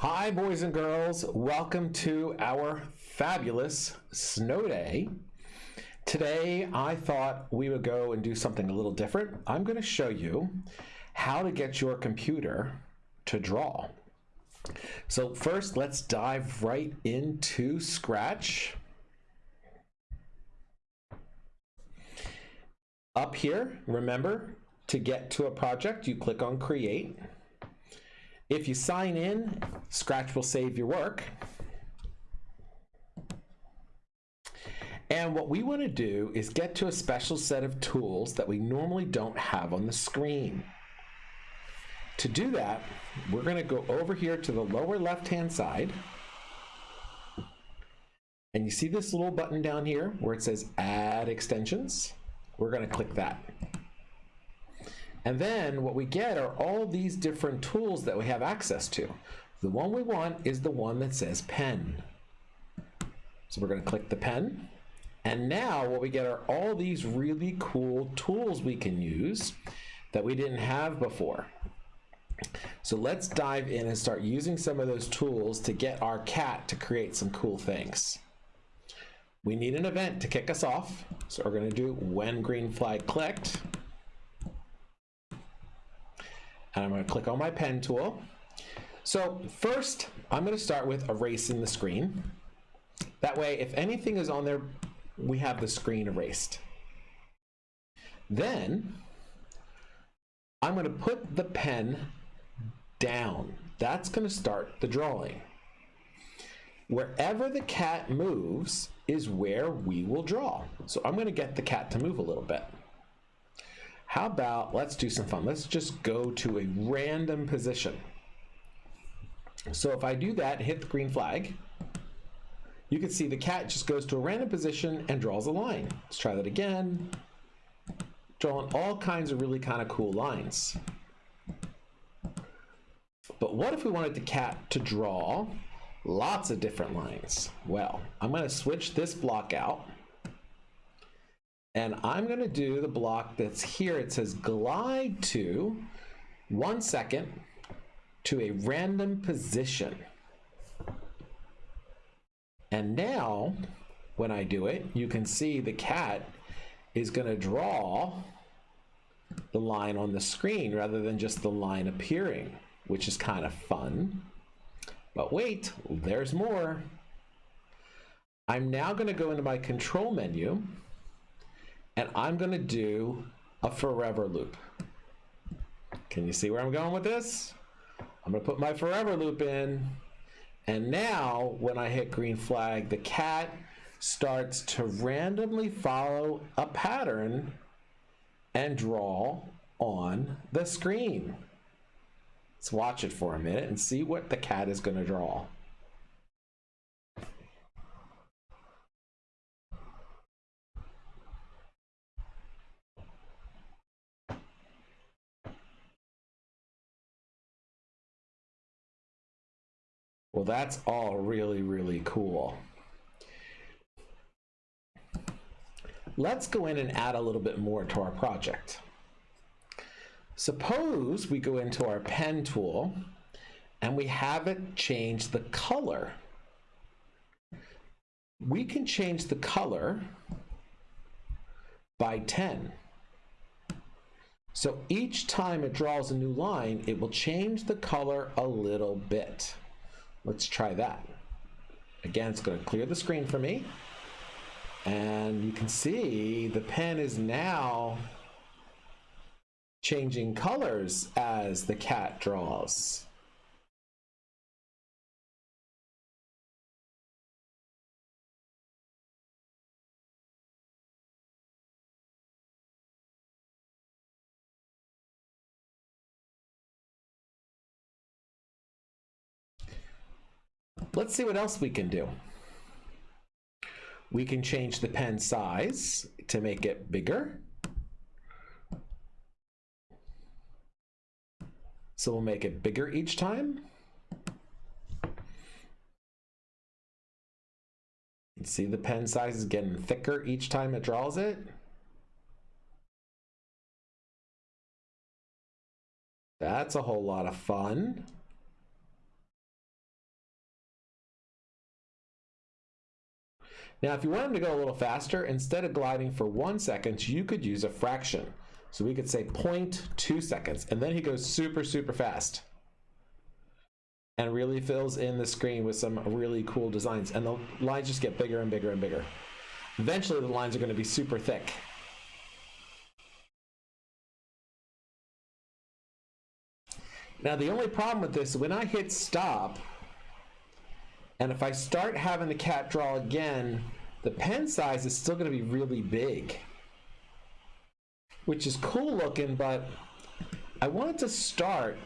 Hi, boys and girls. Welcome to our fabulous snow day. Today, I thought we would go and do something a little different. I'm going to show you how to get your computer to draw. So first, let's dive right into Scratch. Up here, remember, to get to a project, you click on Create. If you sign in, Scratch will save your work. And what we want to do is get to a special set of tools that we normally don't have on the screen. To do that, we're going to go over here to the lower left-hand side. And you see this little button down here where it says Add Extensions? We're going to click that. And then what we get are all these different tools that we have access to. The one we want is the one that says pen. So we're going to click the pen. And now what we get are all these really cool tools we can use that we didn't have before. So let's dive in and start using some of those tools to get our cat to create some cool things. We need an event to kick us off. So we're going to do when green flag clicked. And I'm going to click on my pen tool. So first, I'm going to start with erasing the screen. That way, if anything is on there, we have the screen erased. Then, I'm going to put the pen down. That's going to start the drawing. Wherever the cat moves is where we will draw. So I'm going to get the cat to move a little bit. How about, let's do some fun. Let's just go to a random position. So if I do that, hit the green flag, you can see the cat just goes to a random position and draws a line. Let's try that again. Drawing all kinds of really kind of cool lines. But what if we wanted the cat to draw lots of different lines? Well, I'm going to switch this block out and I'm going to do the block that's here. It says glide to one second to a random position. And now, when I do it, you can see the cat is going to draw the line on the screen rather than just the line appearing, which is kind of fun. But wait, there's more. I'm now going to go into my control menu and I'm going to do a forever loop. Can you see where I'm going with this? I'm going to put my forever loop in. And now when I hit green flag, the cat starts to randomly follow a pattern and draw on the screen. Let's watch it for a minute and see what the cat is going to draw. Well, that's all really, really cool. Let's go in and add a little bit more to our project. Suppose we go into our pen tool and we have it change the color. We can change the color by 10. So each time it draws a new line, it will change the color a little bit. Let's try that. Again, it's going to clear the screen for me. And you can see the pen is now changing colors as the cat draws. Let's see what else we can do. We can change the pen size to make it bigger. So we'll make it bigger each time. See the pen size is getting thicker each time it draws it. That's a whole lot of fun. Now, if you want him to go a little faster, instead of gliding for one second, you could use a fraction. So we could say 0.2 seconds, and then he goes super, super fast. And really fills in the screen with some really cool designs. And the lines just get bigger and bigger and bigger. Eventually, the lines are going to be super thick. Now, the only problem with this, when I hit stop, and if I start having the cat draw again, the pen size is still going to be really big, which is cool looking, but I wanted to start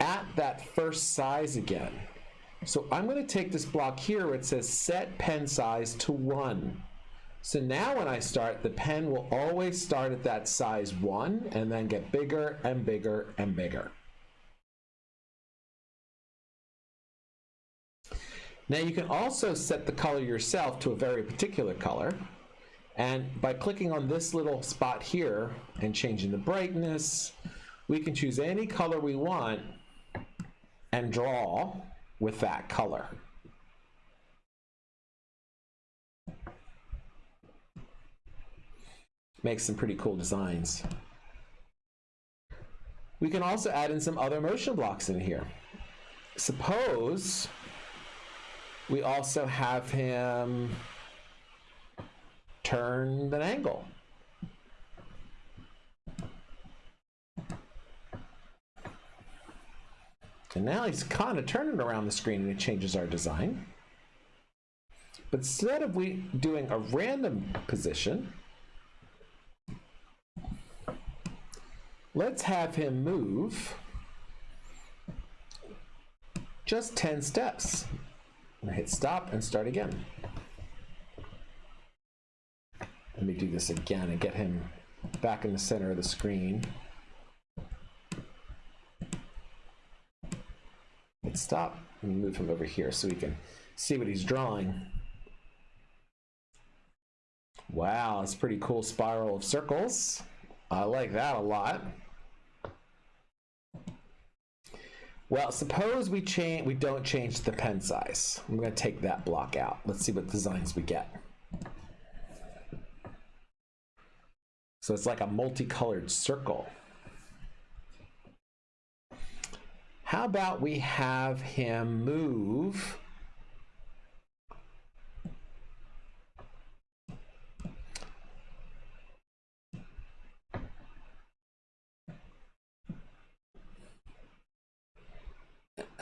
at that first size again. So I'm going to take this block here where it says set pen size to 1. So now when I start, the pen will always start at that size 1 and then get bigger and bigger and bigger. Now you can also set the color yourself to a very particular color. And by clicking on this little spot here and changing the brightness, we can choose any color we want and draw with that color. Makes some pretty cool designs. We can also add in some other motion blocks in here. Suppose we also have him turn an angle. And now he's kind of turning around the screen and it changes our design. But instead of we doing a random position, let's have him move just 10 steps. Hit stop and start again. Let me do this again and get him back in the center of the screen. Hit stop and move him over here so we can see what he's drawing. Wow, it's pretty cool spiral of circles. I like that a lot. Well, suppose we change we don't change the pen size. I'm going to take that block out. Let's see what designs we get. So it's like a multicolored circle. How about we have him move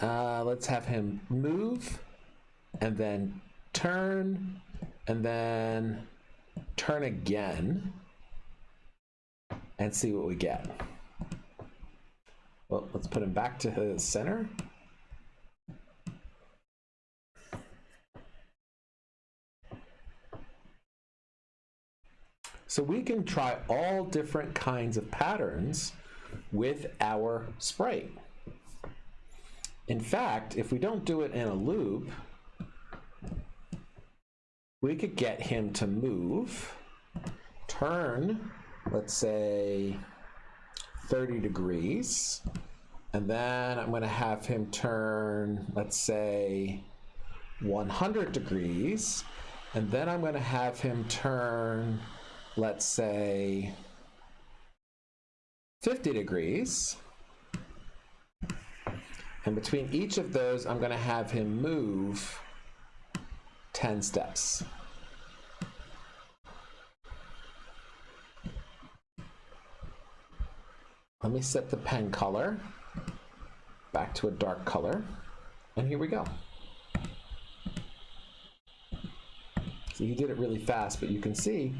Uh, let's have him move and then turn and then turn again and see what we get. Well, let's put him back to the center. So we can try all different kinds of patterns with our sprite. In fact, if we don't do it in a loop, we could get him to move, turn, let's say 30 degrees, and then I'm going to have him turn, let's say 100 degrees, and then I'm going to have him turn, let's say 50 degrees. And between each of those, I'm going to have him move 10 steps. Let me set the pen color back to a dark color. And here we go. So he did it really fast, but you can see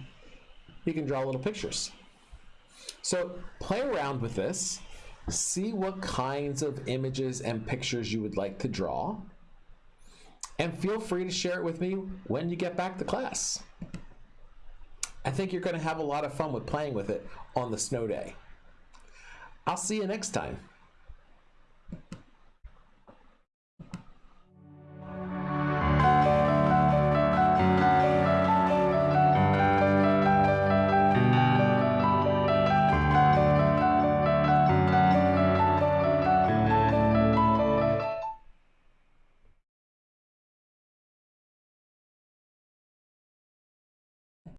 he can draw little pictures. So play around with this see what kinds of images and pictures you would like to draw, and feel free to share it with me when you get back to class. I think you're going to have a lot of fun with playing with it on the snow day. I'll see you next time.